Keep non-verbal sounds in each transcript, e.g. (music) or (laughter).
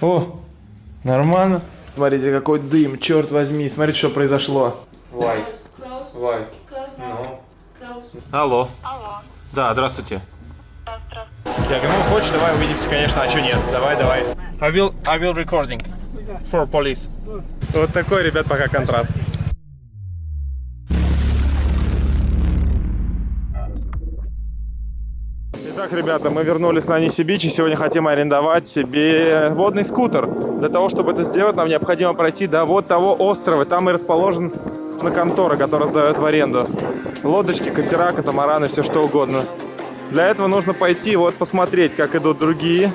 О, нормально. Смотрите, какой дым, черт возьми. Смотрите, что произошло. Вай, вай. Ну. Алло. Алло. Да, здравствуйте. Да, здравствуйте. Я говорю, ну хочешь, давай увидимся, конечно, а что нет? Давай, давай. I will, I will recording for police. Вот такой, ребят, пока контраст. Итак, ребята, мы вернулись на Нисибич и сегодня хотим арендовать себе водный скутер. Для того, чтобы это сделать, нам необходимо пройти до вот того острова. Там и расположен на контора, которая сдает в аренду. Лодочки, катера, катамараны, все что угодно. Для этого нужно пойти вот посмотреть, как идут другие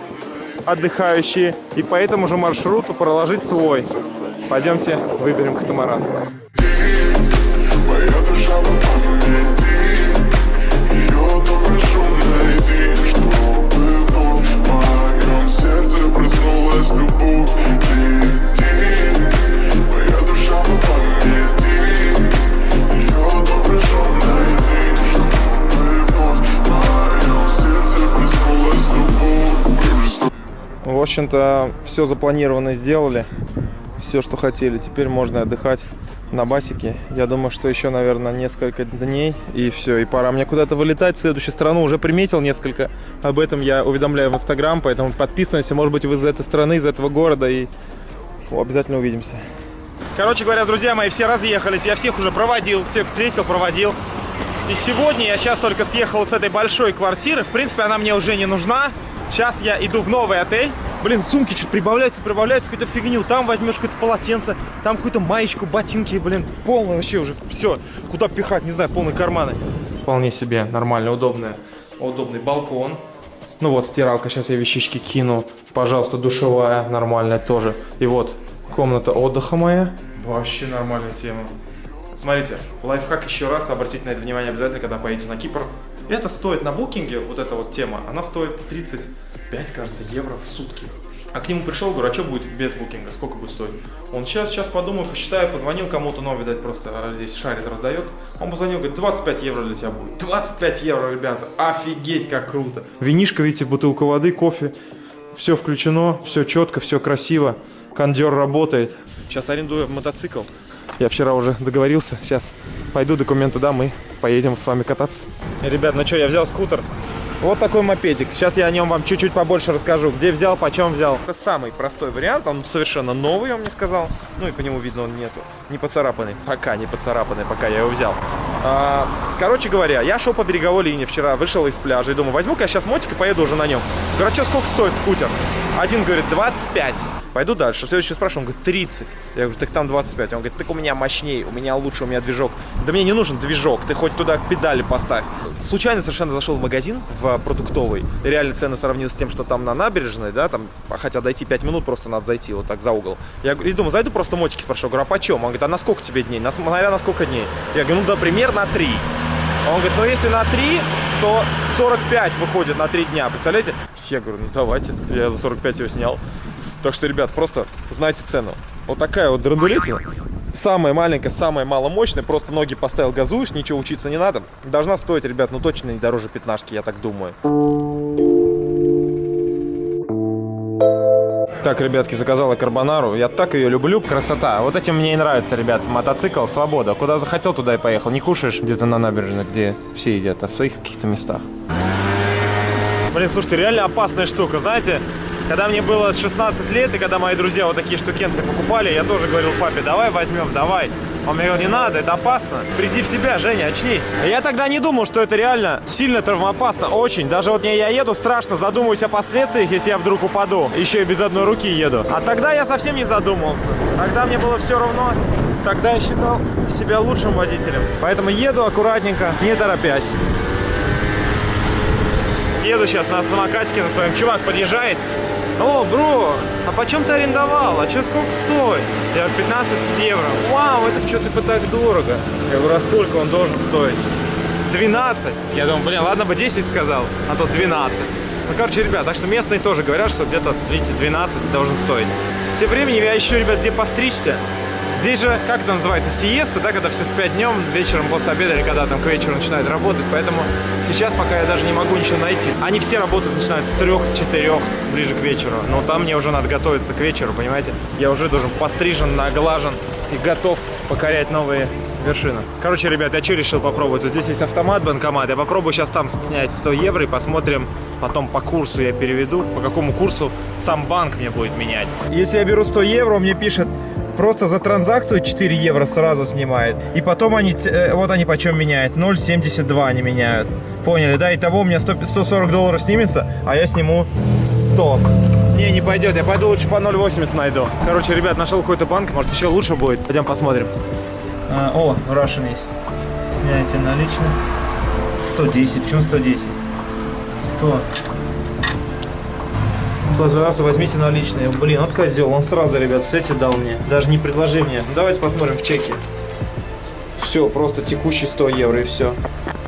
отдыхающие, и по этому же маршруту проложить свой. Пойдемте выберем катамаран. Общем-то, все запланированно сделали. Все, что хотели. Теперь можно отдыхать на басике. Я думаю, что еще, наверное, несколько дней и все. И пора мне куда-то вылетать в следующую страну. Уже приметил несколько. Об этом я уведомляю в Инстаграм, поэтому подписывайся. Может быть, вы из этой страны, из этого города. И ну, обязательно увидимся. Короче говоря, друзья мои, все разъехались. Я всех уже проводил, всех встретил, проводил. И сегодня я сейчас только съехал с этой большой квартиры. В принципе, она мне уже не нужна. Сейчас я иду в новый отель. Блин, сумки что-то прибавляются, прибавляются, какую-то фигню. Там возьмешь какое-то полотенце, там какую-то маечку, ботинки, блин, полное вообще уже все. Куда пихать, не знаю, полные карманы. Вполне себе нормально, удобное. Удобный балкон. Ну вот, стиралка, сейчас я вещички кину. Пожалуйста, душевая, нормальная тоже. И вот, комната отдыха моя. Вообще нормальная тема. Смотрите, лайфхак еще раз, обратите на это внимание обязательно, когда поедете на Кипр. Это стоит на букинге, вот эта вот тема, она стоит 35, кажется, евро в сутки. А к нему пришел, говорю, а что будет без букинга, сколько будет стоить? Он сейчас, сейчас подумаю, посчитаю, позвонил кому-то, но, видать, просто а, здесь шарит, раздает. Он позвонил, говорит, 25 евро для тебя будет. 25 евро, ребята, офигеть, как круто. Винишко, видите, бутылку воды, кофе, все включено, все четко, все красиво. Кондер работает. Сейчас арендую мотоцикл. Я вчера уже договорился. Сейчас пойду документы дам и поедем с вами кататься. Ребят, ну что, я взял скутер. Вот такой мопедик. Сейчас я о нем вам чуть-чуть побольше расскажу. Где взял, почем взял. Это самый простой вариант. Он совершенно новый, он мне сказал. Ну и по нему видно, он нету. Не поцарапанный. Пока не поцарапанный, пока я его взял. А, короче говоря, я шел по береговой линии вчера, вышел из пляжа и думаю, возьму-ка я сейчас мотик и поеду уже на нем. Короче, сколько стоит скутер? Один говорит 25. Пойду дальше. Следующий спрашиваю, он говорит 30. Я говорю, так там 25. Он говорит, так у меня мощнее, у меня лучше, у меня движок. Да мне не нужен движок, ты хоть туда педали поставь. Случайно совершенно зашел в магазин, в продуктовый. Реально цены сравнил с тем, что там на набережной, да, там, хотя дойти 5 минут просто надо зайти вот так за угол. Я говорю, думаю, зайду просто мотики спрошу, говорю, а почем? Он говорит, а на сколько тебе дней? Смотря на сколько дней. Я говорю, ну, да, примерно на 3. Он говорит, ну если на 3, то 45 выходит на 3 дня, представляете? Я говорю, ну давайте, я за 45 его снял. Так что, ребят, просто знайте цену. Вот такая вот драндулетина. Самая маленькая, самая маломощная. Просто ноги поставил, газуешь, ничего учиться не надо. Должна стоить, ребят, ну точно не дороже пятнашки, я так думаю. Так, ребятки, заказала карбонару. Я так ее люблю. Красота. Вот этим мне и нравится, ребят. Мотоцикл, свобода. Куда захотел, туда и поехал. Не кушаешь где-то на набережной, где все едят, а в своих каких-то местах. Блин, слушайте, реально опасная штука, знаете? Когда мне было 16 лет, и когда мои друзья вот такие штукенцы покупали, я тоже говорил папе, давай возьмем, давай. Он мне говорил, не надо, это опасно. Приди в себя, Женя, очнись. Я тогда не думал, что это реально сильно травмоопасно, очень. Даже вот мне я еду, страшно задумываюсь о последствиях, если я вдруг упаду. Еще и без одной руки еду. А тогда я совсем не задумывался. Тогда мне было все равно. Тогда я считал себя лучшим водителем. Поэтому еду аккуратненько, не торопясь. Еду сейчас на самокатике на своем. Чувак подъезжает. О, бро, а почем ты арендовал? А что сколько стоит? Я говорю, 15 евро. Вау, это что типа так дорого? Я говорю, а сколько он должен стоить? 12. Я думаю, блин, ладно бы 10 сказал, а то 12. Ну, короче, ребят, так что местные тоже говорят, что где-то, видите, 12 должен стоить. Тем временем я ищу, ребят, где постричься. Здесь же, как это называется, сиеста, да, когда все спят днем, вечером после обеда или когда там к вечеру начинают работать. Поэтому сейчас пока я даже не могу ничего найти. Они все работают, начинают с трех, с четырех, ближе к вечеру. Но там мне уже надо готовиться к вечеру, понимаете? Я уже должен пострижен, наглажен и готов покорять новые вершины. Короче, ребят, я что решил попробовать? Вот здесь есть автомат, банкомат. Я попробую сейчас там снять 100 евро и посмотрим потом по курсу я переведу, по какому курсу сам банк мне будет менять. Если я беру 100 евро, мне пишет просто за транзакцию 4 евро сразу снимает. И потом они, э, вот они почем меняют, 0,72 они меняют. Поняли, да? Итого у меня 100, 140 долларов снимется, а я сниму 100. Не, не пойдет, я пойду лучше по 0,80 найду. Короче, ребят, нашел какой-то банк, может еще лучше будет. Пойдем посмотрим. А, о, Russian есть. Снятие наличных. 110, почему 110? 100. Пожалуйста, возьмите наличные. Блин, вот козел, он сразу, ребят, представляете, дал мне. Даже не предложи мне. Ну, давайте посмотрим в чеке. Все, просто текущий 100 евро и все.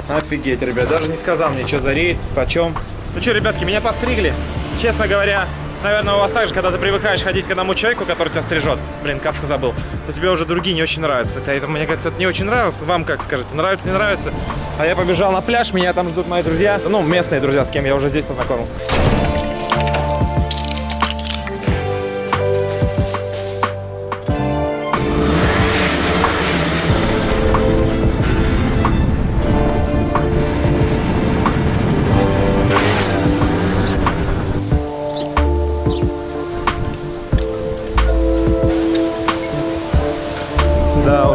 Офигеть, ребят, даже не сказал мне, что за рейд, почем. Ну что, ребятки, меня постригли. Честно говоря, наверное, у вас так же, когда ты привыкаешь ходить к одному человеку, который тебя стрижет, блин, каску забыл, то тебе уже другие не очень нравятся. Это мне как-то не очень нравилось. Вам как скажете, нравится, не нравится? А я побежал на пляж, меня там ждут мои друзья, ну, местные друзья, с кем я уже здесь познакомился.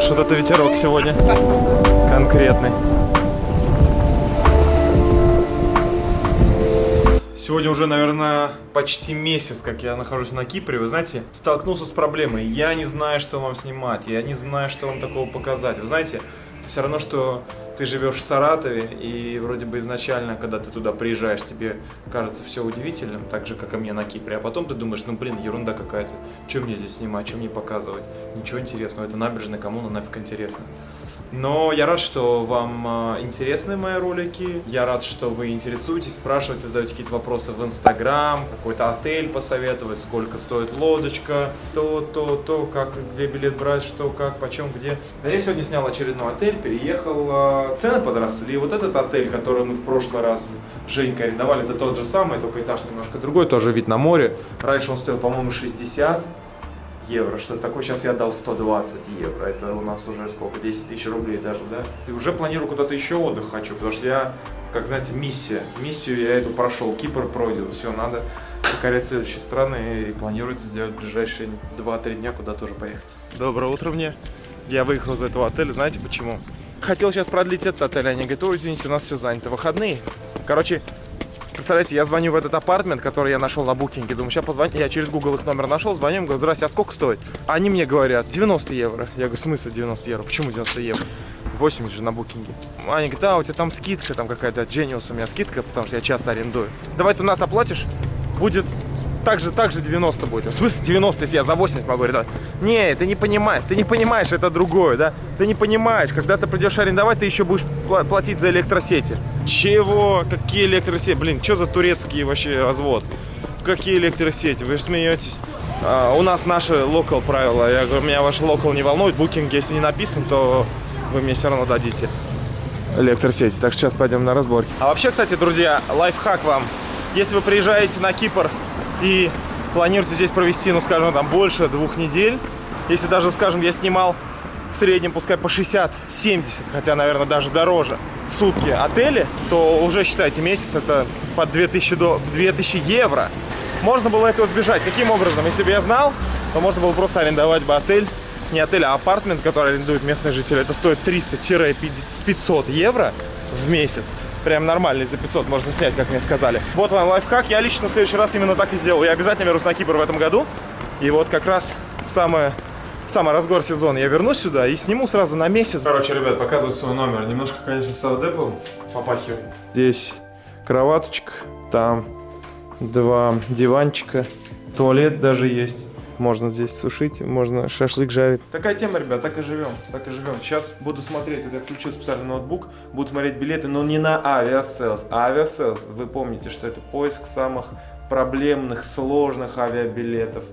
Вот это ветерок сегодня конкретный. Сегодня уже, наверное, почти месяц, как я нахожусь на Кипре. Вы знаете, столкнулся с проблемой. Я не знаю, что вам снимать. Я не знаю, что вам такого показать. Вы знаете, все равно, что ты живешь в Саратове, и вроде бы изначально, когда ты туда приезжаешь, тебе кажется все удивительным, так же, как и мне на Кипре. А потом ты думаешь, ну, блин, ерунда какая-то. Что мне здесь снимать, что мне показывать? Ничего интересного. Это набережная, кому на нафиг интересно. Но я рад, что вам э, интересны мои ролики. Я рад, что вы интересуетесь, спрашиваете, задаете какие-то вопросы в Инстаграм, какой-то отель посоветовать, сколько стоит лодочка, то, то, то, как, где билет брать, что, как, почем, где. А Я сегодня снял очередной отель, переехал, э, цены подросли. Вот этот отель, который мы в прошлый раз Женька арендовали, это тот же самый, только этаж немножко другой, тоже вид на море. Раньше он стоил, по-моему, 60 евро, что такое, сейчас я дал 120 евро, это у нас уже сколько, 10 тысяч рублей даже, да? И уже планирую куда-то еще отдых хочу, потому что я, как знаете, миссия, миссию я эту прошел, Кипр пройден, все, надо покорять следующие страны и планирую сделать ближайшие 2-3 дня куда тоже поехать. Доброе утро мне, я выехал из этого отеля, знаете почему? Хотел сейчас продлить этот отель, они говорят, ой, извините, у нас все занято, выходные. Короче, Представляете, я звоню в этот апартмент, который я нашел на букинге. Думаю, сейчас позвоню. Я через Google их номер нашел, звоню, им говорю, здрасте, а сколько стоит? Они мне говорят, 90 евро. Я говорю, в смысле 90 евро? Почему 90 евро? 80 же на букинге. Они говорят, да, у тебя там скидка, там какая-то Genius у меня скидка, потому что я часто арендую. Давай ты у нас оплатишь, будет так же, так же 90 будет. В смысле 90, если я за 80 могу арендовать? Не, ты не понимаешь, ты не понимаешь, это другое, да? Ты не понимаешь, когда ты придешь арендовать, ты еще будешь пла- платить за электросети. Чего? Какие электросети? Блин, что за турецкий вообще развод? Какие электросети? Вы же смеетесь. А, у нас наши локал правила. Я говорю, меня ваш локал не волнует. Букинг, если не написан, то вы мне все равно дадите электросети. Так что сейчас пойдем на разборки. А вообще, кстати, друзья, лайфхак вам. Если вы приезжаете на Кипр и планируете здесь провести, ну, скажем, там больше двух недель, если даже, скажем, я снимал в среднем, пускай по 60-70, хотя, наверное, даже дороже, в сутки отели, то уже, считайте, месяц это под 2000, до... 2000 евро. Можно было этого избежать. Каким образом? Если бы я знал, то можно было просто арендовать бы отель, не отель, а апартмент, который арендуют местные жители. Это стоит 300-500 евро в месяц. Прям нормальный за 500 можно снять, как мне сказали. Вот вам лайфхак. Я лично в следующий раз именно так и сделал. Я обязательно вернусь на Кипр в этом году. И вот как раз в самое самый разгор сезона я вернусь сюда и сниму сразу на месяц. Короче, ребят, показываю свой номер. Немножко, конечно, савдеплом попахивает. Здесь кроваточка, там два диванчика, туалет даже есть. Можно здесь сушить, можно шашлык жарить. Такая тема, ребят, так и живем, так и живем. Сейчас буду смотреть, вот я включил специальный ноутбук, буду смотреть билеты, но не на Aviasales. Aviasales, вы помните, что это поиск самых проблемных, сложных авиабилетов.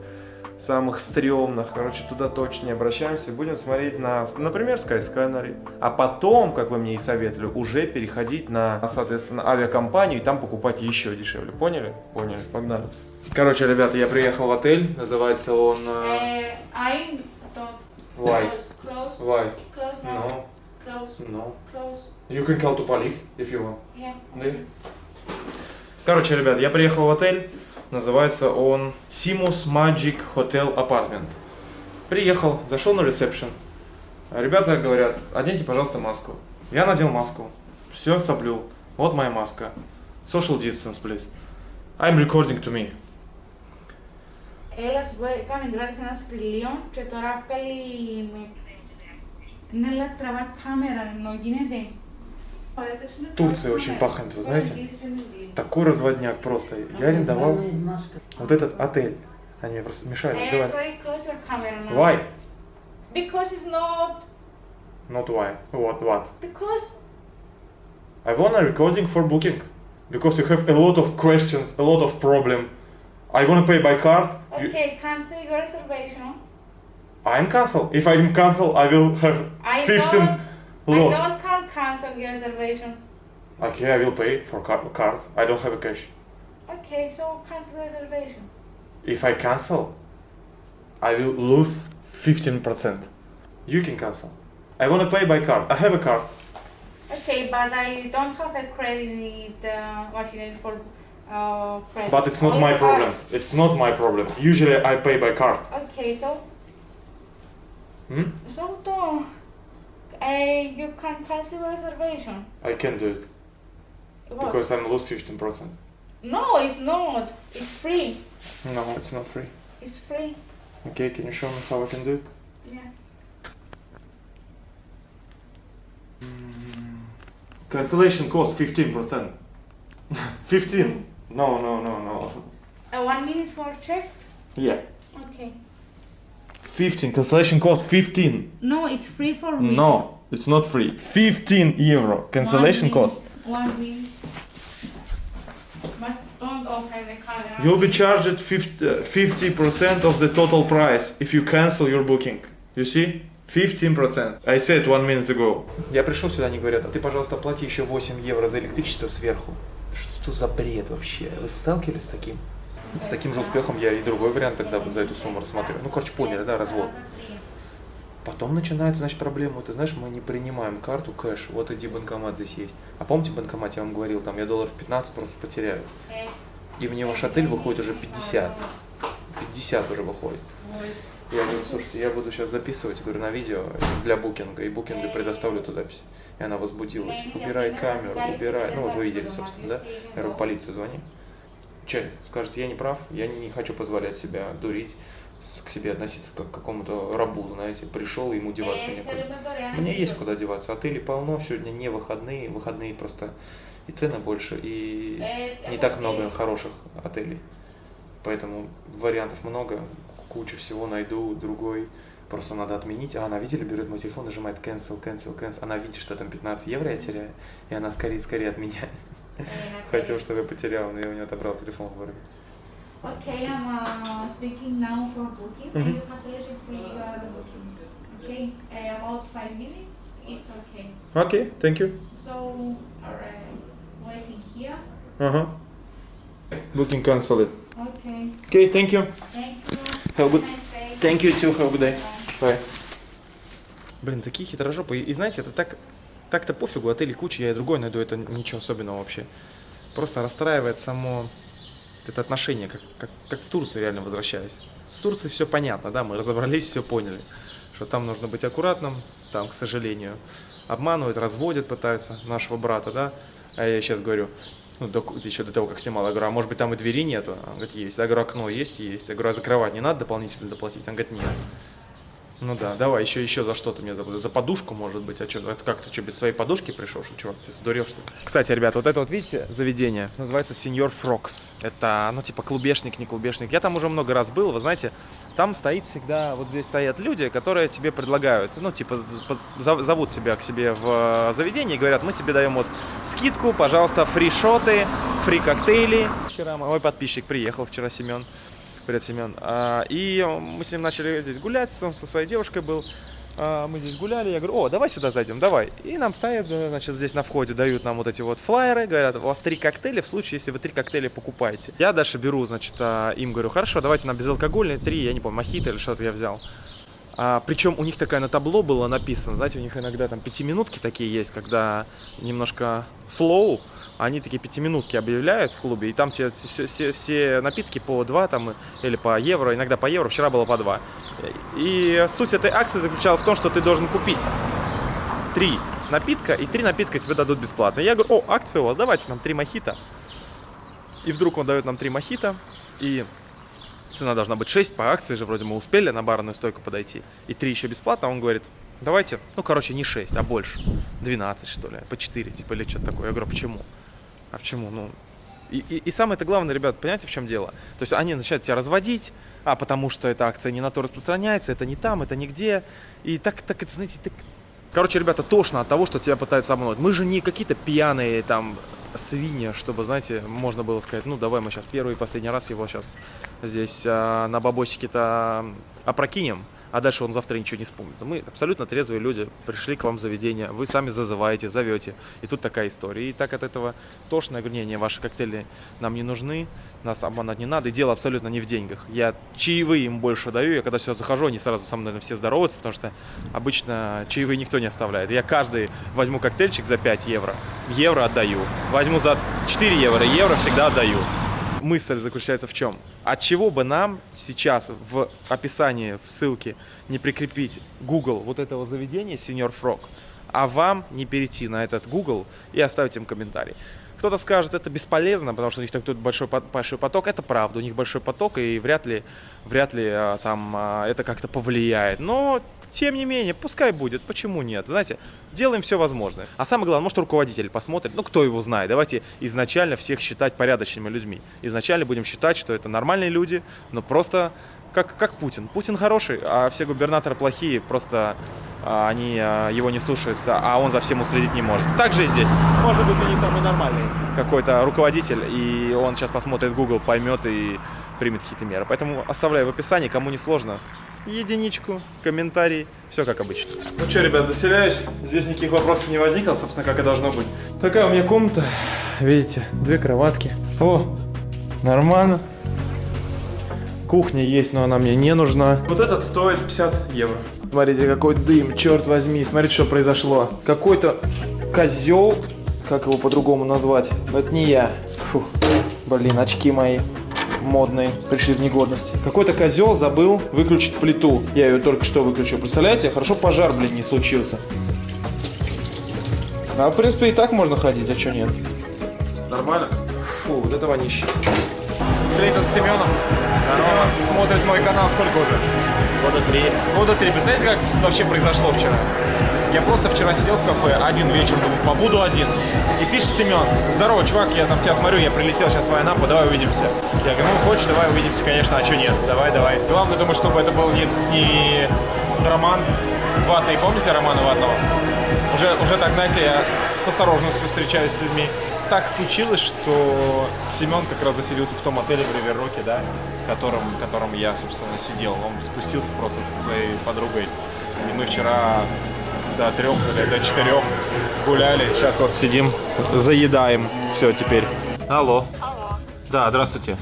Самых стрёмных. Короче, туда точно не обращаемся. Будем смотреть на, например, Skyscanner. А потом, как вы мне и советовали, уже переходить на, соответственно, авиакомпанию и там покупать еще дешевле. Поняли? Поняли. Погнали. Короче, ребята, я приехал в отель. Называется он... э, Uh, I don't. Why? Close. Close. Why? Close. No. Close. No. Close. You can call to police if you want. Yeah. Да. Короче, ребят, я приехал в отель. Называется он Simus Magic Hotel Apartment. Приехал, зашел на ресепшн. Ребята говорят, оденьте, пожалуйста, маску. Я надел маску. Все соблюл. Вот моя маска. Social distance, please. I'm recording to me. Έλα, σου πω, έκαμε τώρα σε ένα σκυλίο και τώρα βγάλει με... Είναι αλλά τραβά κάμερα, ενώ γίνεται. Турция очень пахнет, вы знаете? Такой разводняк просто. Я арендовал вот этот отель. Они мне просто мешают Eh, разговаривать. Why? Because it's not... Not why. What? What? Because... I want a recording for booking because you have a lot of questions, a lot of problem. I want to pay by card. You- Okay, cancel your reservation. I'm cancel. If I'm cancel, I will have I 15 don't... loss. I don't can cancel your reservation. Okay, I will pay for car- card. I don't have a cash. Okay, so cancel the reservation. If I cancel, I will lose 15%. You can cancel. I want to pay by card. I have a card. Okay, but I don't have a credit uh, machine for uh, credit. But it's not Only my card. problem. It's not my problem. Usually I pay by card. Okay, so Hmm? so don't. Uh, you can cancel reservation. I can do it What? because I'm lose 15%. no, it's not. It's free. No, it's not free. It's free. Okay, can you show me how I can do it? Yeah. Cancellation cost 15%. 15? (laughs) No, no, no, no. Uh, one minute for check. Yeah. Okay. 15. Cancellation cost 15. No, it's free for me. No, it's not free. 15 euro. Cancellation One cost. minute, One minute. But don't open the camera. You'll be charged 50, uh, 50% of the total price if you cancel your booking. You see? 15%. I said one minute ago. Я пришел сюда, они говорят, а ты, пожалуйста, плати еще 8 евро за электричество сверху. Что за бред вообще? Вы сталкивались с таким? С таким же успехом я и другой вариант тогда за эту сумму рассматриваю. Ну, короче, поняли, да, развод. Потом начинается, значит, проблема. Ты знаешь, мы не принимаем карту кэш. Вот иди банкомат здесь есть. А помните банкомат, я вам говорил, там я долларов 15 просто потеряю. И мне ваш отель выходит уже 50. 50 уже выходит. Я говорю, слушайте, я буду сейчас записывать, говорю, на видео для букинга, и букинга предоставлю эту запись. И она возбудилась. Убирай камеру, убирай. Ну вот вы видели, собственно, да? Я говорю, полицию звони. Че, скажете, я не прав, я не хочу позволять себя дурить, к себе относиться как к какому-то рабу, знаете, пришел, ему деваться некуда. Мне есть куда деваться. Отелей полно, сегодня не выходные, выходные просто и цены больше, и не так много хороших отелей. Поэтому вариантов много, кучу всего найду, другой. Просто надо отменить. А она, видели, берет мой телефон, нажимает cancel, cancel, cancel. Она видит, что там 15 евро я теряю, и она скорее, скорее отменяет. (laughs) Хотел, чтобы я потерял, но я у нее отобрал телефон в городе. Okay, I'm uh, speaking now for booking. Mhm. You cancellation free your booking. Okay, uh, about five minutes. It's okay. Окей, thank you. So, uh, waiting here. Ага. Booking cancelled. Okay, Окей, thank you. thank you. Have a good- Nice. Thank you too, have a good day. Bye. Bye. Блин, такие хитрожопые. И знаете, это так, так-то пофигу, отелей куча, я и другой найду, это ничего особенного вообще. Просто расстраивает само это отношение, как, как, как в Турцию реально возвращаюсь. С Турцией все понятно, да, мы разобрались, все поняли, что там нужно быть аккуратным, там, к сожалению, обманывают, разводят, пытаются нашего брата, да, а я сейчас говорю, ну, до- еще до того, как снимал, я говорю, а может быть там и двери нету? Он говорит, есть. Я говорю, окно есть? Есть. Я говорю, а закрывать не надо дополнительно доплатить? Он говорит, нет. Ну да, давай, еще, еще за что ты меня забыл? За подушку, может быть? А что, это как ты что, без своей подушки пришел, что, чувак? Ты сдурел, что ли? Кстати, ребят, вот это вот, видите, заведение называется Сеньор Фрокс. Это, ну, типа, клубешник, не клубешник. Я там уже много раз был, вы знаете, там стоит всегда, вот здесь стоят люди, которые тебе предлагают, ну, типа, зовут тебя к себе в э, заведение и говорят, мы тебе даем вот скидку, пожалуйста, фри-шоты, фри-коктейли. Вчера мой подписчик приехал, вчера Семен. Привет, Семен. А, И мы с ним начали здесь гулять, он со своей девушкой был. А, Мы здесь гуляли, я говорю, о, давай сюда зайдем, давай. И нам ставят, значит, здесь на входе дают нам вот эти вот флайеры, говорят, у вас три коктейля в случае, если вы три коктейля покупаете. Я дальше беру, значит, а, им говорю, хорошо, давайте нам безалкогольные, три, я не помню, мохито или что-то я взял. А, причем у них такая на табло было написано, знаете, у них иногда там пятиминутки такие есть, когда немножко slow, они такие пятиминутки объявляют в клубе, и там все, все, все напитки по 2 там, или по евро, иногда по евро, вчера было по 2. И суть этой акции заключалась в том, что ты должен купить три напитка, и три напитка тебе дадут бесплатно. Я говорю, о, акция у вас, давайте нам три мохито. И вдруг он дает нам три мохито, и цена должна быть 6, по акции же вроде мы успели на барную стойку подойти, и 3 еще бесплатно, он говорит, давайте, ну, короче, не 6, а больше, 12, что ли, по 4, типа, или что-то такое. Я говорю, почему? А почему? Ну, и, и, и самое-то главное, ребят, понимаете, в чем дело? То есть они начинают тебя разводить, а потому что эта акция не на то распространяется, это не там, это нигде. И так, так это, знаете, так... Короче, ребята, тошно от того, что тебя пытаются обмануть. Мы же не какие-то пьяные там свинья, чтобы, знаете, можно было сказать, ну, давай мы сейчас первый и последний раз его сейчас здесь а, на бабосике-то опрокинем, а дальше он завтра ничего не вспомнит. Но мы абсолютно трезвые люди, пришли к вам в заведение, вы сами зазываете, зовете, и тут такая история. И так от этого тошно, я говорю, не, не, ваши коктейли нам не нужны, нас обманывать не надо, и дело абсолютно не в деньгах. Я чаевые им больше даю, я когда сюда захожу, они сразу со мной наверное, все здороваются, потому что обычно чаевые никто не оставляет. Я каждый возьму коктейльчик за 5 евро, евро отдаю, возьму за 4 евро, евро всегда отдаю мысль заключается в чем? От чего бы нам сейчас в описании, в ссылке не прикрепить Google вот этого заведения Senior Frog, а вам не перейти на этот Google и оставить им комментарий. Кто-то скажет, это бесполезно, потому что у них так тут большой, большой поток. Это правда, у них большой поток, и вряд ли, вряд ли а, там а, это как-то повлияет. Но, тем не менее, пускай будет. Почему нет? Знаете, делаем все возможное. А самое главное, может руководитель посмотрит, ну кто его знает. Давайте изначально всех считать порядочными людьми. Изначально будем считать, что это нормальные люди, но просто как, как Путин. Путин хороший, а все губернаторы плохие, просто а, они а, его не слушаются, а он за всем уследить не может. Так же и здесь. Может быть, у там и нормальный какой-то руководитель, и он сейчас посмотрит Google, поймет и примет какие-то меры. Поэтому оставляю в описании, кому не сложно, единичку, комментарий, все как обычно. Ну что, ребят, заселяюсь. Здесь никаких вопросов не возникло, собственно, как и должно быть. Такая у меня комната, видите, две кроватки. О, нормально. Кухня есть, но она мне не нужна. Вот этот стоит 50 евро. Смотрите, какой дым, черт возьми. Смотрите, что произошло. Какой-то козел, как его по-другому назвать, но это не я. Фу. Блин, очки мои модные пришли в негодность. Какой-то козел забыл выключить плиту. Я ее только что выключил. Представляете? Хорошо пожар, блин, не случился. А в принципе и так можно ходить, а что нет? Нормально? Фу, вот это вонище. Встретился с Семеном. Семен смотрит мой канал сколько уже? Года три. Года три. Представляете, как вообще произошло вчера? Я просто вчера сидел в кафе один вечер, думаю, побуду один. И пишет Семен, здорово, чувак, я там тебя смотрю, я прилетел сейчас в Айнапу, давай увидимся. Я говорю, ну хочешь, давай увидимся, конечно, а что нет, давай, давай. Главное, думаю, чтобы это был не, не Роман Ватный, помните Романа Ватного? Уже, уже так, знаете, я с осторожностью встречаюсь с людьми. Так случилось, что Семен как раз заселился в том отеле в Риверроке, да, в котором я, собственно, сидел. Он спустился просто со своей подругой. И мы вчера до трех или до четырех гуляли. Сейчас вот сидим, заедаем. Все, теперь. Алло. Алло, Да, здравствуйте.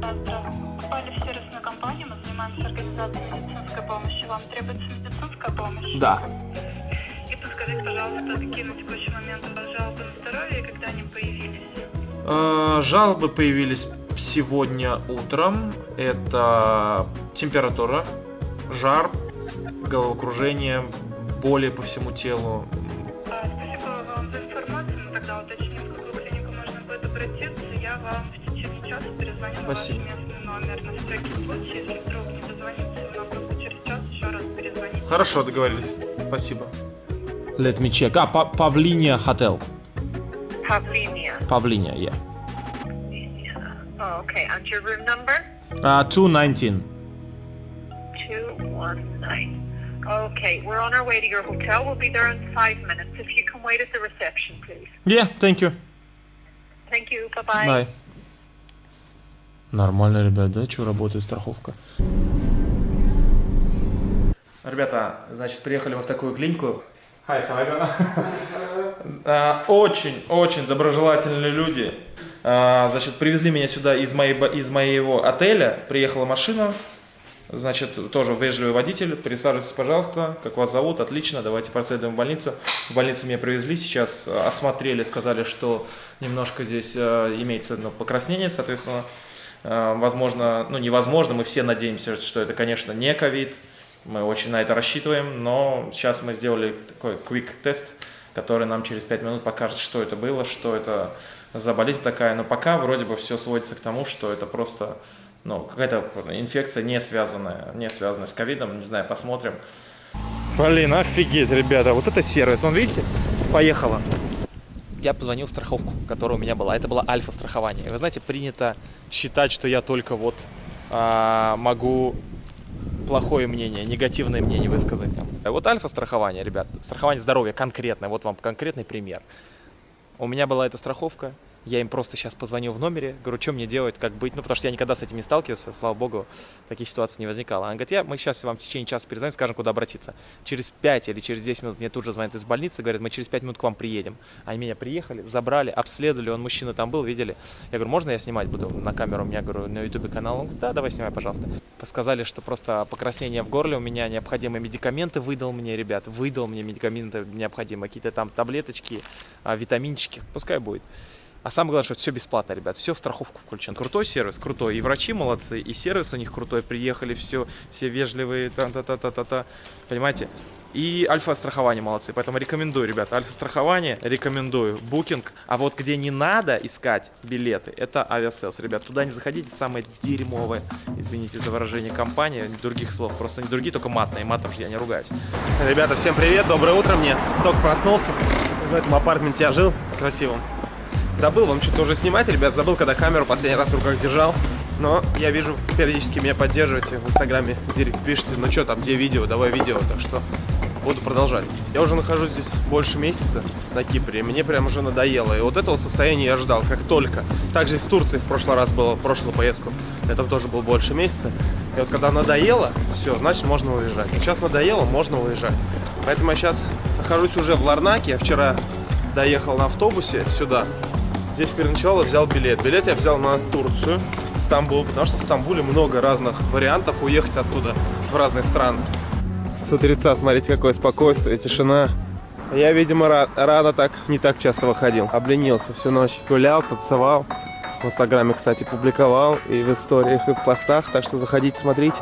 да, здравствуйте. Попали в сервисную компанию, мы занимаемся организацией медицинской помощи. Вам требуется медицинская помощь? Да. И подскажите, пожалуйста, какие на текущий момент у вас жалобы на здоровье и когда они появились? Э, Жалобы появились сегодня утром. Это температура, жар, головокружение, боли по всему телу. А, Спасибо вам за информацию. Мы тогда уточним, в какую клинику можно будет обратиться. Я вам в течение часа перезвоню на ваш Спасибо. местный номер. На всякий случай, если вдруг не дозвониться, я вам просто через час еще раз перезвонить. Хорошо, договорились. Спасибо. Let me check. А, Па- Павлиния Hotel. Павлиния. Павлиния, yeah. Oh, okay. And your room number? Uh, 219. Okay, we're on our way to your hotel. We'll be there in five minutes. If you can wait at the reception, please. Yeah, thank you. Thank you. Bye-bye. Bye. Нормально, ребят, да? Что работает страховка? Ребята, значит, приехали мы в такую клинику. Hi, (laughs) А, Очень, очень доброжелательные люди. А, Значит, привезли меня сюда из, моей, ба- из моего отеля. Приехала машина. Значит, тоже вежливый водитель. Присаживайтесь, пожалуйста. Как вас зовут? Отлично. Давайте проследуем в больницу. В больницу меня привезли. Сейчас э, осмотрели, сказали, что немножко здесь э, имеется ну, покраснение, соответственно. Э, Возможно, ну невозможно, мы все надеемся, что это, конечно, не ковид. Мы очень на это рассчитываем, но сейчас мы сделали такой quick тест, который нам через 5 минут покажет, что это было, что это за болезнь такая. Но пока вроде бы все сводится к тому, что это просто ну, какая-то инфекция не связанная, не связанная с ковидом. Не знаю, посмотрим. Блин, офигеть, ребята, вот это сервис. Вон, видите, поехала. Я позвонил в страховку, которая у меня была. Это была альфа-страхование. Вы знаете, принято считать, что я только вот а, могу плохое мнение, негативное мнение высказать. Там. Вот альфа-страхование, ребят, страхование здоровья конкретное. Вот вам конкретный пример. У меня была эта страховка, я им просто сейчас позвоню в номере, говорю, что мне делать, как быть, ну, потому что я никогда с этим не сталкивался, слава богу, таких ситуаций не возникало. Она говорит, я, мы сейчас вам в течение часа перезвоним, скажем, куда обратиться. Через 5 или через 10 минут мне тут же звонят из больницы, говорят, мы через 5 минут к вам приедем. Они меня приехали, забрали, обследовали, он мужчина там был, видели. Я говорю, можно я снимать буду на камеру? У меня, говорю, на ютубе канал. Он говорит, да, давай снимай, пожалуйста. Сказали, что просто покраснение в горле, у меня необходимые медикаменты выдал мне, ребят, выдал мне медикаменты необходимые, какие-то там таблеточки, а, витаминчики, пускай будет. А самое главное, что все бесплатно, ребят, все в страховку включено. Крутой сервис, крутой. И врачи молодцы, и сервис у них крутой. Приехали, все, все вежливые, та-та-та-та-та-та. Понимаете? И альфа-страхование молодцы. Поэтому рекомендую, ребята, альфа-страхование, рекомендую. Booking. А вот где не надо искать билеты, это Aviasales, ребят. Туда не заходите, самое дерьмовое, извините за выражение, компания. Других слов, просто не другие, только матные. Матом же я не ругаюсь. Ребята, всем привет, доброе утро мне. Только проснулся. В этом апартаменте я жил, красивом. Забыл вам что-то уже снимать, ребят. Забыл, когда камеру последний раз в руках держал. Но я вижу, периодически меня поддерживаете в инстаграме, директ пишете, ну что там, где видео, давай видео, так что буду продолжать. Я уже нахожусь здесь больше месяца на Кипре, мне прям уже надоело. И вот этого состояния я ждал, как только. Также и с Турцией в прошлый раз было, в прошлую поездку. Я там тоже был больше месяца. И вот когда надоело, все, значит можно уезжать. Сейчас надоело, можно уезжать. Поэтому я сейчас нахожусь уже в Ларнаке. Я вчера доехал на автобусе сюда. Здесь переночевал и взял билет. Билет я взял на Турцию, Стамбул, потому что в Стамбуле много разных вариантов уехать оттуда в разные страны. С утреца, смотрите, какое спокойствие, тишина. Я, видимо, ра- рано так, не так часто выходил. Обленился всю ночь. Гулял, танцевал. В Инстаграме, кстати, публиковал и в историях, и в постах. Так что заходите, смотрите.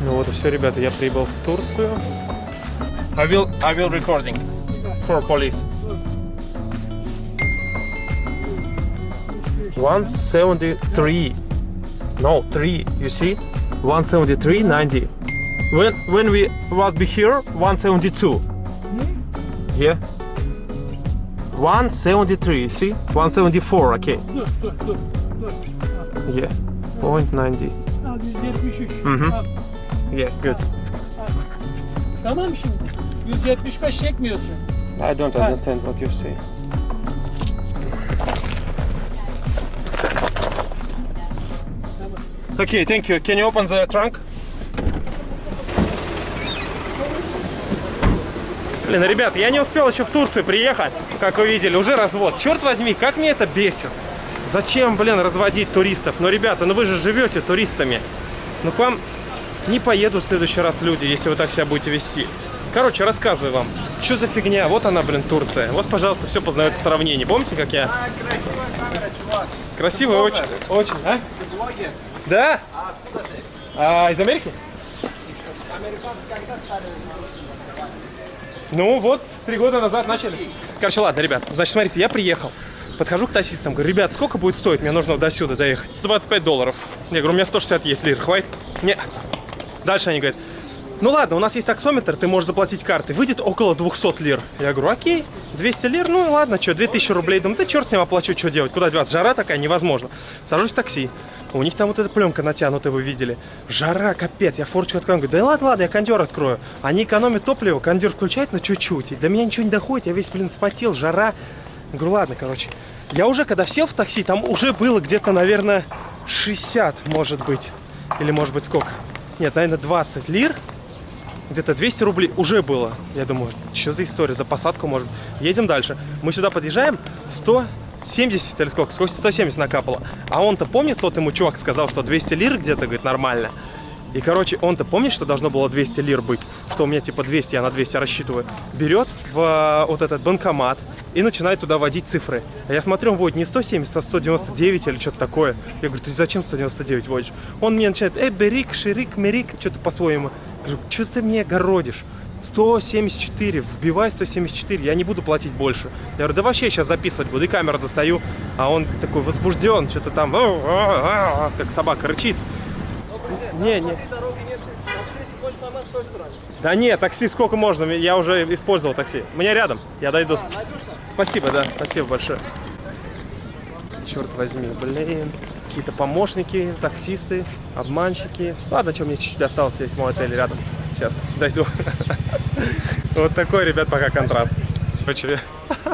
Ну вот и все, ребята, я прибыл в Турцию. I will, I will recording for police. 173. No, 3, you see? 173, 90. When, when we was be here, 172. Yeah. 173, you see? 174, okay. Yeah. Point 90. 173. Mhm. Tamam. Yeah, good. Tamam şimdi. 175 çekmiyorsun. I don't understand what you say. Okay, thank you. Can you open the trunk? Блин, ребят, я не успел еще в Турцию приехать, как вы видели, уже развод. Черт возьми, как мне это бесит. Зачем, блин, разводить туристов? Ну, ребята, ну вы же живете туристами. Ну, к вам не поедут в следующий раз люди, если вы так себя будете вести. Короче, рассказываю вам. Что за фигня? Вот она, блин, Турция. Вот, пожалуйста, все познается в сравнении. Помните, как я... Красивая очень. Очень, а? Да? А, из Америки? Ну вот, три года назад начали. Короче, ладно, ребят, значит, смотрите, я приехал. Подхожу к таксистам, говорю, ребят, сколько будет стоить? Мне нужно до сюда доехать. 25 долларов. Я говорю, у меня 160 есть лир, хватит? Не. Дальше они говорят, ну ладно, у нас есть таксометр, ты можешь заплатить картой. Выйдет около 200 лир. Я говорю, окей, 200 лир, ну ладно, что, 2000 рублей. Думаю, да черт с ним оплачу, что делать, куда деваться. Жара такая, невозможно. Сажусь в такси. У них там вот эта пленка натянутая, вы видели. Жара, капец. Я форочку открою. Говорю, да ладно, ладно, я кондер открою. Они экономят топливо, кондер включает на чуть-чуть. И до меня ничего не доходит. Я весь, блин, спотел, жара. Говорю, ладно, короче. Я уже, когда сел в такси, там уже было где-то, наверное, 60, может быть. Или, может быть, сколько? Нет, наверное, 20 лир. Где-то 200 рублей уже было. Я думаю, что за история, за посадку, может. Едем дальше. Мы сюда подъезжаем, 170 или сколько? Сколько 170 накапало. А он-то помнит, тот ему чувак сказал, что 200 лир где-то, говорит, нормально. И, короче, он-то помнит, что должно было 200 лир быть, что у меня типа 200, я на 200 рассчитываю. Берет в э, вот этот банкомат и начинает туда вводить цифры. А я смотрю, он вводит не 170, а 199 или что-то такое. Я говорю, ты зачем 199 вводишь? Он мне начинает, э, берик, ширик, мерик, что-то по-своему. Говорю, что ты мне городишь? 174, вбивай 174, я не буду платить больше. Я говорю, да вообще сейчас записывать буду, и камеру достаю. А он такой возбужден, что-то там, как собака рычит. Не, не. Да нет, такси сколько можно, я уже использовал такси. Мне рядом, я дойду. Спасибо, да, спасибо большое. Черт возьми, блин. Какие-то помощники, таксисты, обманщики. Ладно, что мне чуть-чуть осталось, есть мой отель рядом. Сейчас дойду. (laughs) Вот такой, ребят, пока контраст. Короче,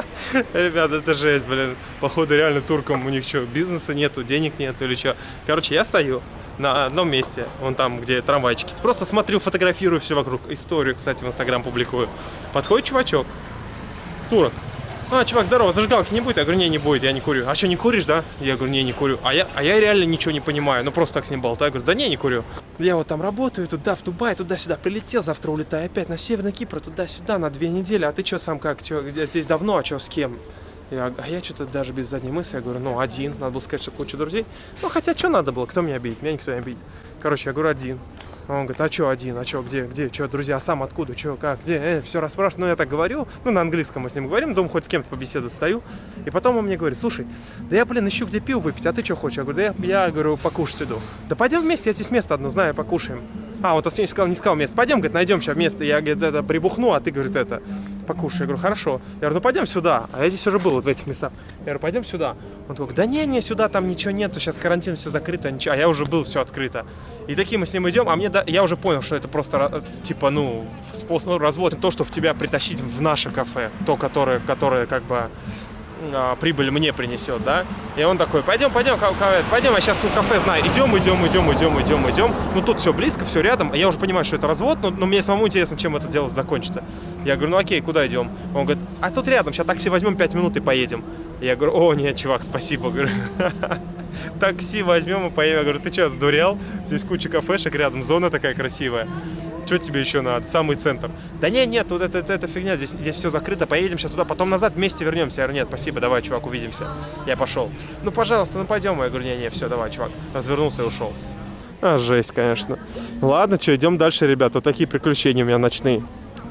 (laughs) ребят, это жесть, блин. Походу, реально туркам у них что, бизнеса нету, денег нету или что. Короче, я стою на одном месте, вон там, где трамвайчики. Просто смотрю, фотографирую все вокруг. Историю, кстати, в Инстаграм публикую. Подходит чувачок, турок. А, чувак, здорово, зажигалки не будет? Я говорю, не, не будет, я не курю. А что, не куришь, да? Я говорю, не, не курю. А я, а я реально ничего не понимаю, ну просто так с ним болтаю. Я говорю, да не, не курю. Я вот там работаю, туда, в Дубай, туда-сюда прилетел, завтра улетаю опять на Северный Кипр, туда-сюда на две недели. А ты что сам как, чё, здесь давно, а что, с кем? Я, а я что-то даже без задней мысли, я говорю, ну, один, надо было сказать, что куча друзей. Ну, хотя, что надо было, кто меня обидит? Меня никто не обидит. Короче, я говорю, один. Он говорит, а что один, а что, где, где, что, друзья, а сам откуда, что, как, где, э, все расспрашиваю. Ну, я так говорю, ну, на английском мы с ним говорим, дом хоть с кем-то побеседовать стою. И потом он мне говорит, слушай, да я, блин, ищу где пиво выпить, а ты что хочешь? Я говорю, да я, я говорю, покушать иду. Да пойдем вместе, я здесь место одно знаю, покушаем. А, вот не сказал, не сказал место. Пойдем, говорит, найдем сейчас место. Я, говорит, это, прибухну, а ты, говорит, это, покушай. Я говорю, хорошо. Я говорю, ну пойдем сюда. А я здесь уже был, вот в этих местах. Я говорю, пойдем сюда. Он такой, да не, не, сюда там ничего нету, сейчас карантин, все закрыто, ничего. А я уже был, все открыто. И такие мы с ним идем, а мне, да, я уже понял, что это просто, типа, ну, способ, ну, развод, то, что в тебя притащить в наше кафе, то, которое, которое, как бы, а, прибыль мне принесет, да? И он такой, пойдем, пойдем, пойдем, я сейчас тут кафе знаю. Идем, идем, идем, идем, идем, идем. Ну тут все близко, все рядом. Я уже понимаю, что это развод, но, но мне самому интересно, чем это дело закончится. Я говорю, ну окей, куда идем? Он говорит, а тут рядом, сейчас такси возьмем 5 минут и поедем. Я говорю, о, нет, чувак, спасибо. Говорю, (laughs) такси возьмем и поедем. Я говорю, ты что, сдурел? Здесь куча кафешек рядом, зона такая красивая. Что тебе еще надо? Самый центр. Да не, нет, тут это, это, это фигня, здесь, здесь все закрыто, поедем сейчас туда, потом назад вместе вернемся. Я говорю, нет, спасибо, давай, чувак, увидимся. Я пошел. Ну, пожалуйста, ну пойдем. Я говорю, не, не, все, давай, чувак. Развернулся и ушел. А, жесть, конечно. Ладно, что, идем дальше, ребята. Вот такие приключения у меня ночные.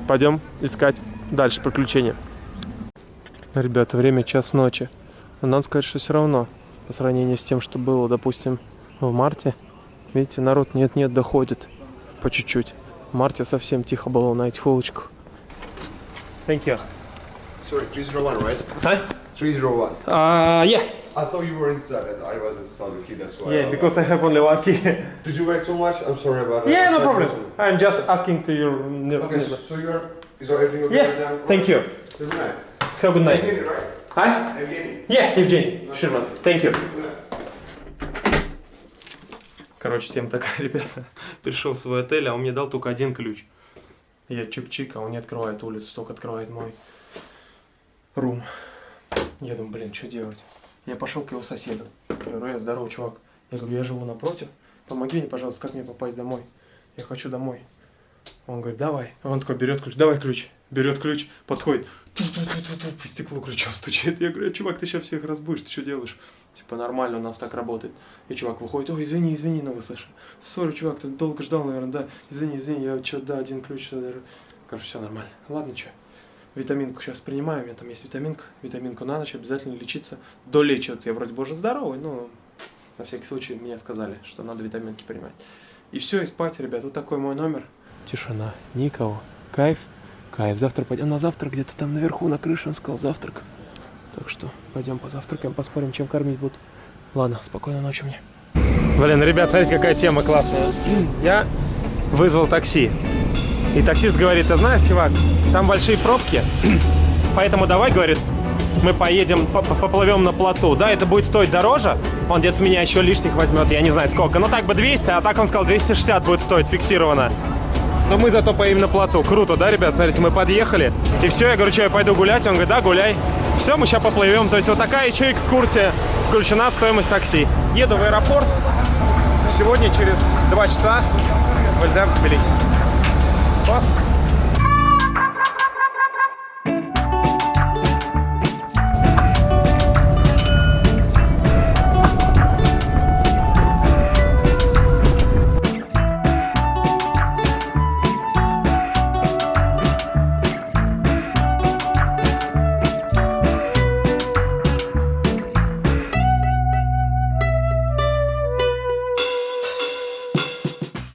Пойдем искать дальше приключения. Ребята, время час ночи. Но надо сказать, что все равно, по сравнению с тем, что было, допустим, в марте, видите, народ нет-нет доходит по чуть-чуть. В марте совсем тихо было на этих улочках. Thank you. Sorry, 301, right? Huh? 301. Uh, yeah. I thought you were inside and I was inside the key, that's why. Yeah, I- because I have only one key. Did you wait so much? I'm sorry about that. yeah, no problem. listen. I'm just asking to your... Okay, so so you're. Is everything okay right now? Yeah, thank you. Good night. Have a good night. Evgeny, right? Hi? Evgeny. Yeah, Евгений Ширман. Thank you. Короче, тема такая, (laughs) ребята. Пришел в свой отель, а он мне дал только один ключ. Я чик-чик, а он не открывает улицу, только открывает мой рум. Я думаю, блин, что делать? Я пошел к его соседу. Я говорю, я здоровый чувак. Я говорю, я живу напротив. Помоги мне, пожалуйста, как мне попасть домой? Я хочу домой. Он говорит, давай. Он такой берет ключ, давай ключ. Берет ключ, подходит, ту-ту-ту-ту-ту, по стеклу ключом стучит. Я говорю, чувак, ты сейчас всех разбудишь, ты что делаешь? Типа нормально, у нас так работает. И чувак выходит, ой, извини, извини, ну слышишь. Сори, чувак, ты долго ждал, наверное, да. Извини, извини, я что, да, один ключ. Короче, все нормально. Ладно, что. Витаминку сейчас принимаю, у меня там есть витаминка. Витаминку на ночь, обязательно лечиться. Долечиваться. Я вроде бы уже здоровый, но на всякий случай мне сказали, что надо витаминки принимать. И все, и спать, ребят. Вот такой мой номер. Тишина, никого. Кайф. Кайф, завтра пойдем на завтрак, где-то там наверху на крыше, он сказал завтрак. Так что пойдем позавтракаем, поспорим, чем кормить будут. Ладно, спокойной ночи мне. Блин, ребят, смотрите, какая тема классная. Я вызвал такси. И таксист говорит, ты знаешь, чувак, там большие пробки, (clears throat) поэтому давай, говорит, мы поедем, по- по- поплывем на плоту. Да, это будет стоить дороже, он где-то с меня еще лишних возьмет, я не знаю сколько. Ну так бы 200, а так он сказал 260 будет стоить фиксированно. Но мы зато поедем на плоту. Круто, да, ребят? Смотрите, мы подъехали. И все, я говорю, что я пойду гулять? Он говорит, да, гуляй. Все, мы сейчас поплывем. То есть вот такая еще экскурсия включена в стоимость такси. Еду в аэропорт. Сегодня через два часа вылетаем в Тбилиси. Класс.